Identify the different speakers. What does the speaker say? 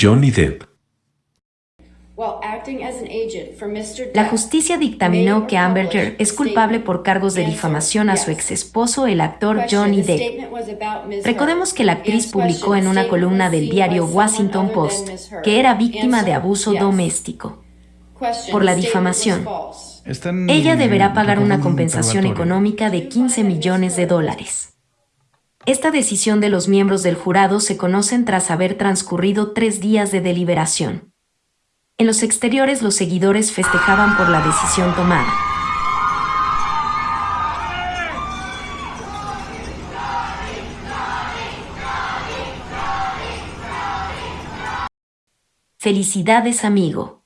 Speaker 1: Johnny Depp.
Speaker 2: La justicia dictaminó que Amber Heard es culpable por cargos de difamación a su ex esposo, el actor Johnny Depp. Recordemos que la actriz publicó en una columna del diario Washington Post que era víctima de abuso doméstico. Por la difamación, ella deberá pagar una compensación económica de 15 millones de dólares. Esta decisión de los miembros del jurado se conocen tras haber transcurrido tres días de deliberación. En los exteriores los seguidores festejaban por la decisión tomada. Felicidades amigo.